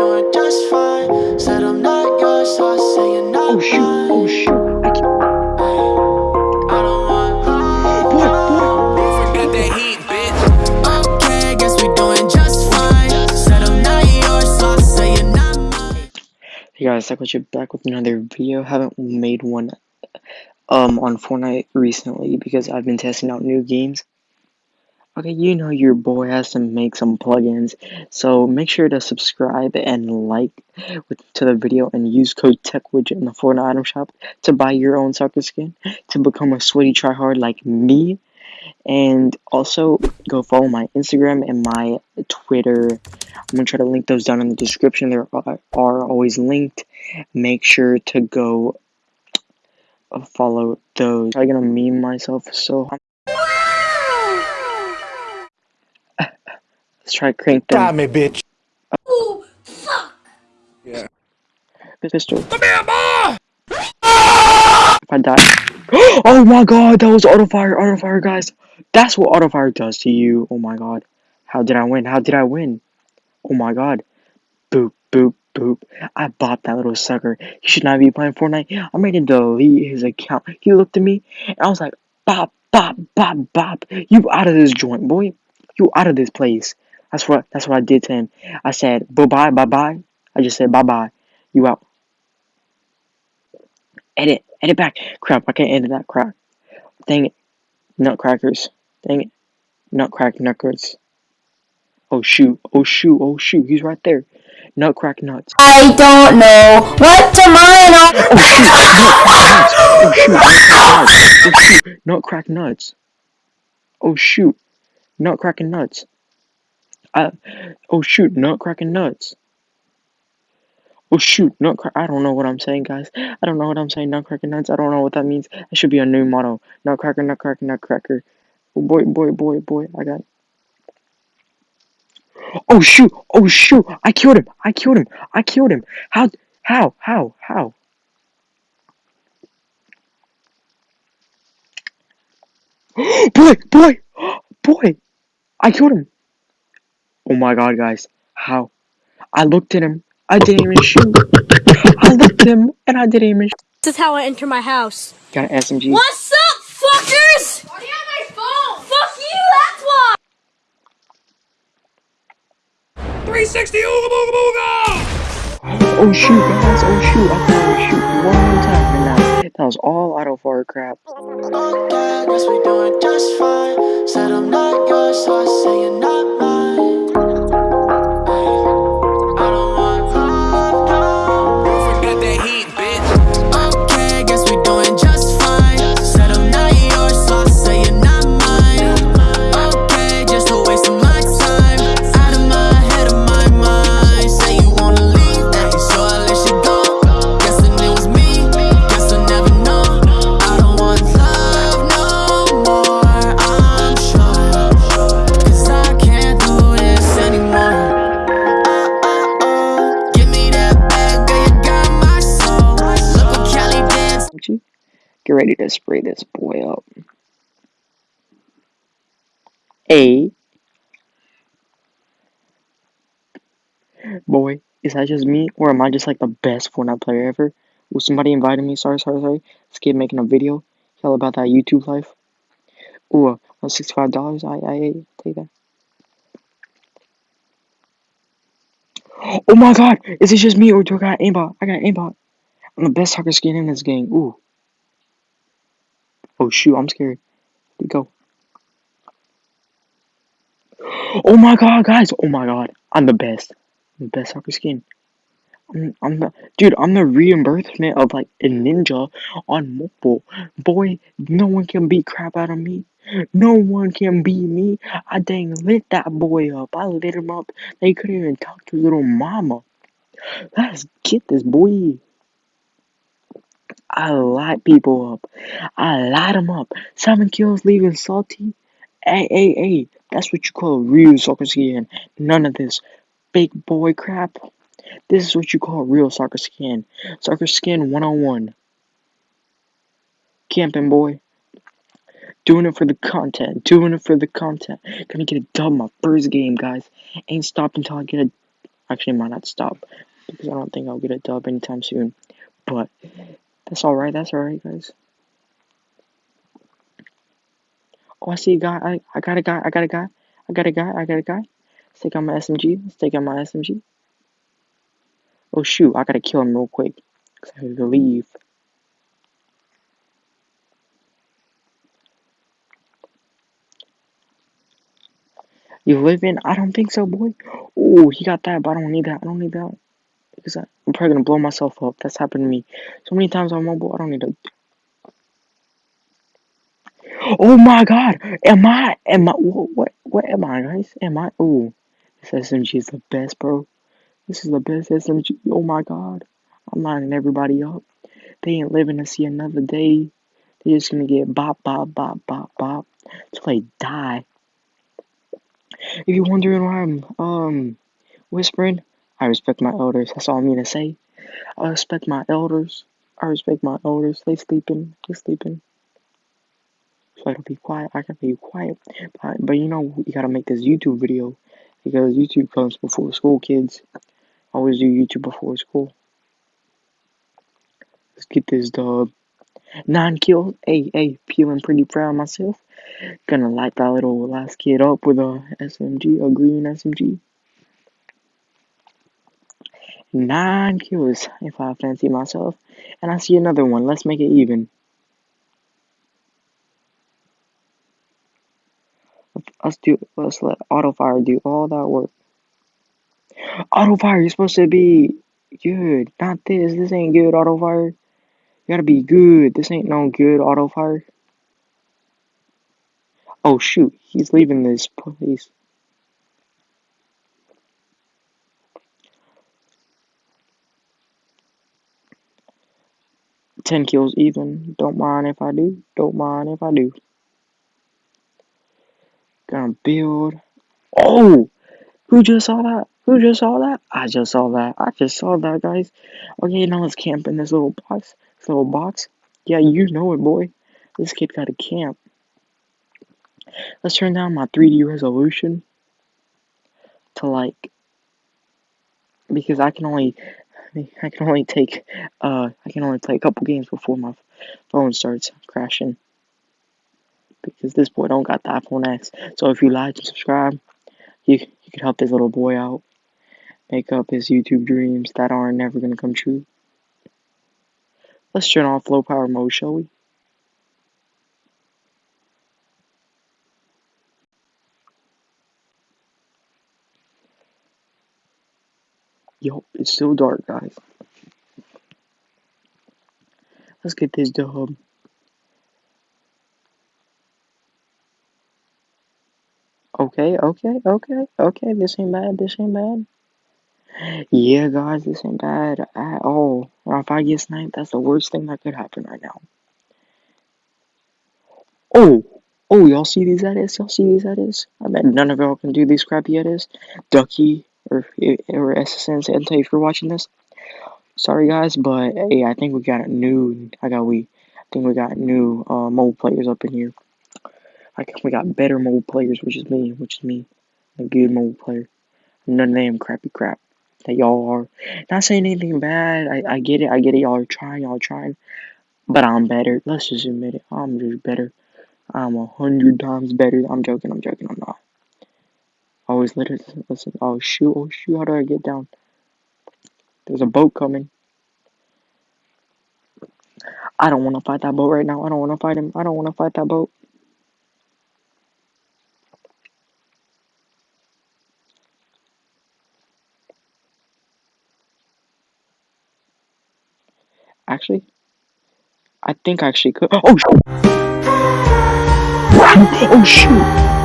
doing just fine. Said I'm not yours, so I say you're not Oh shoot! mine. Oh shoot! I can't. I don't want love, Boy, no. Got that heat, bitch. Okay, guess we doing just fine. Said I'm not yours, so I say you're not mine. Hey guys, Cycle back with another video. Haven't made one um on Fortnite recently because I've been testing out new games. Okay, you know your boy has to make some plugins, so make sure to subscribe and like to the video and use code TechWidget in the Fortnite item shop to buy your own soccer skin to become a sweaty tryhard like me. And also go follow my Instagram and my Twitter. I'm gonna try to link those down in the description. They are, are always linked. Make sure to go uh, follow those. I'm gonna meme myself so hard. Let's try crank them. Got me, bitch. Yeah. Pistol. Come here, boy! If I die. Oh my god, that was auto fire, auto fire, guys. That's what auto fire does to you. Oh my god. How did I win? How did I win? Oh my god. Boop, boop, boop. I bought that little sucker. He should not be playing Fortnite. I'm ready to delete his account. He looked at me and I was like, bop, bop, bop, bop. You out of this joint, boy. You out of this place. That's what that's what I did to him. I said, bye bye, bye bye. I just said bye bye. You out. Edit, edit back. Crap, I can't edit that crap. Dang it. Nutcrackers. Dang it. Nutcrack nutcrackers. Oh shoot, oh shoot, oh shoot, he's right there. Nutcrack nuts. I don't know what to mine on. Oh shoot, nutcrack nuts. Oh shoot, nutcrack nuts. Oh shoot, nutcrack nuts. Uh, oh shoot, nutcracking nuts. Oh shoot, nutcrack. I don't know what I'm saying, guys. I don't know what I'm saying. Nutcracker nuts. I don't know what that means. That should be a new motto. Nutcracker, nutcracker, nutcracker. Oh, boy, boy, boy, boy. I got. Oh shoot! Oh shoot! I killed him! I killed him! I killed him! How? How? How? How? boy! Boy! Boy! I killed him! Oh my god, guys. How? I looked at him. I didn't even shoot. I looked at him and I didn't even shoot. This is how I enter my house. Got an SMG. What's up, fuckers? Why do you have my phone? Fuck you, that's why. 360 ooga booga booga! Oh shoot, guys. Oh shoot. I thought I would shoot one more time and that, that was all auto fire crap. Okay, guess we're doing just fine. Said I'm not yours, so I say Get ready to spray this boy up. A. Boy, is that just me? Or am I just like the best Fortnite player ever? Was somebody invited me? Sorry, sorry, sorry. This kid making a video. Tell about that YouTube life. Ooh, uh, $65. I, I take that. Oh my god! Is it just me or do I got aimbot? I got aimbot. I'm the best soccer skin in this game. Ooh. Oh shoot, I'm scared. Where'd go? Oh my god, guys! Oh my god. I'm the best. I'm the best soccer skin. I'm, I'm the dude, I'm the reimbursement of like a ninja on mobile. Boy, no one can beat crap out of me. No one can beat me. I dang lit that boy up. I lit him up. They couldn't even talk to little mama. Let's get this boy. I light people up. I light them up. Seven kills leaving salty. Hey, hey, hey. That's what you call a real soccer skin. None of this big boy crap. This is what you call real soccer skin. Soccer skin 101. Camping boy. Doing it for the content. Doing it for the content. Gonna get a dub my first game, guys. Ain't stopped until I get a Actually, might not stop because I don't think I'll get a dub anytime soon. But that's all right. That's all right, guys. Oh, I see a guy. I, I got a guy. I got a guy. I got a guy. I got a guy. Let's take out my SMG. Let's take out my SMG. Oh shoot! I gotta kill him real quick because I have to leave. You live in? I don't think so, boy. Oh, he got that, but I don't need that. I don't need that because I, I'm probably gonna blow myself up. That's happened to me so many times on mobile. I don't need to. Oh my God! Am I? Am I? What? What, what am I, guys? Am I? Oh, this SMG is the best, bro. This is the best SMG. Oh my God! I'm lining everybody up. They ain't living to see another day. They're just gonna get bop, bop, bop, bop, bop till they die. If you're wondering why I'm um whispering, I respect my elders. That's all I'm gonna say. I respect my elders. I respect my elders. They sleeping. They sleeping. So I gotta be quiet. I gotta be quiet. But, but you know, you gotta make this YouTube video because YouTube comes before school, kids. I always do YouTube before school. Let's get this dub. Nine kills. Hey, hey, feeling pretty proud myself. Gonna light that little last kid up with a SMG, a green SMG. Nine kills if I fancy myself. And I see another one. Let's make it even. Let's do let's let auto fire do all that work. Auto fire, you're supposed to be good. Not this. This ain't good auto fire. You gotta be good. This ain't no good auto fire. Oh shoot, he's leaving this place. Ten kills even. Don't mind if I do. Don't mind if I do. Gonna build. Oh! Who just saw that? Who just saw that? I just saw that. I just saw that, guys. Okay, now let's camp in this little box. This little box. Yeah, you know it, boy. This kid got a camp. Let's turn down my 3D resolution to like because I can only I can only take uh I can only play a couple games before my phone starts crashing because this boy don't got the iPhone X. So if you like and subscribe, you you can help this little boy out, make up his YouTube dreams that are never gonna come true. Let's turn off low power mode, shall we? Yo, it's still dark, guys. Let's get this dub. Okay, okay, okay, okay. This ain't bad. This ain't bad. Yeah, guys, this ain't bad at all. Now, if I get sniped, that's the worst thing that could happen right now. Oh, oh, y'all see these edits? Y'all see these edits? I bet none of y'all can do these crappy edits. Ducky or or SSN Santa, if you're watching this, sorry guys, but hey, I think we got a new. I got we. I think we got new uh, mobile players up in here. I we got better mobile players, which is me, which is me, a good mobile player. None of them crappy crap that y'all are. Not saying anything bad. I, I get it. I get it. Y'all are trying. Y'all are trying. But I'm better. Let's just admit it. I'm just better. I'm a hundred times better. I'm joking. I'm joking. I'm not. I always literally listen. Oh shoot. Oh shoot. How do I get down? There's a boat coming. I don't want to fight that boat right now. I don't want to fight him. I don't want to fight that boat. Actually, I think I actually could. Oh, shoot. oh shoot!